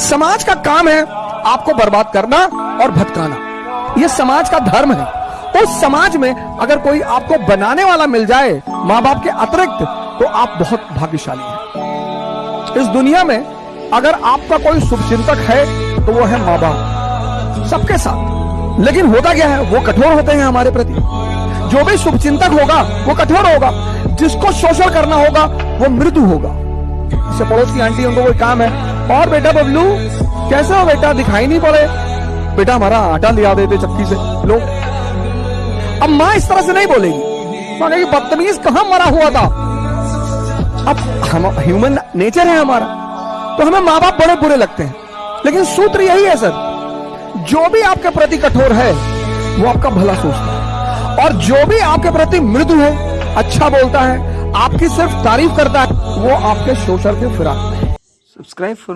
समाज का काम है आपको बर्बाद करना और भटकाना। यह समाज का धर्म है। उस समाज में अगर कोई आपको बनाने वाला मिल जाए माँ बाप के अतिरिक्त तो आप बहुत भाग्यशाली हैं। इस दुनिया में अगर आपका कोई शुभचिंतक है तो वो है माँ बाप सबके साथ। लेकिन होता क्या है? वो कठोर होते हैं हमारे प्रति। जो भी शुभचिंतक होगा, वो कठोर होगा। जिसको शोषण करना होगा, वो मृदु होगा। जैसे पड़ोस की आंटी उनको कोई काम है और बेटा बबलू, कैसे हो बेटा दिखाई नहीं पड़े? बेटा हमारा आटा लिया देते चक्की से। लो। अब माँ इस तरह से नहीं बोलेगी। माँ कहेगी, बदतमीज कहाँ मरा हुआ था? अब हम ह्यूमन नेचर है हमारा। तो हमें माँ बाप बड़े बुरे लगते हैं। लेकिन सूत्र यही है, सर। जो भी आपके प्रति कठोर है, वो आपका भला सोचता है। और जो भी आपके प्रति मृदु है अच्छा बोलता है, आपकी सिर्फ़ तारीफ़ करता है, वो आपके शोषण के फिराक में for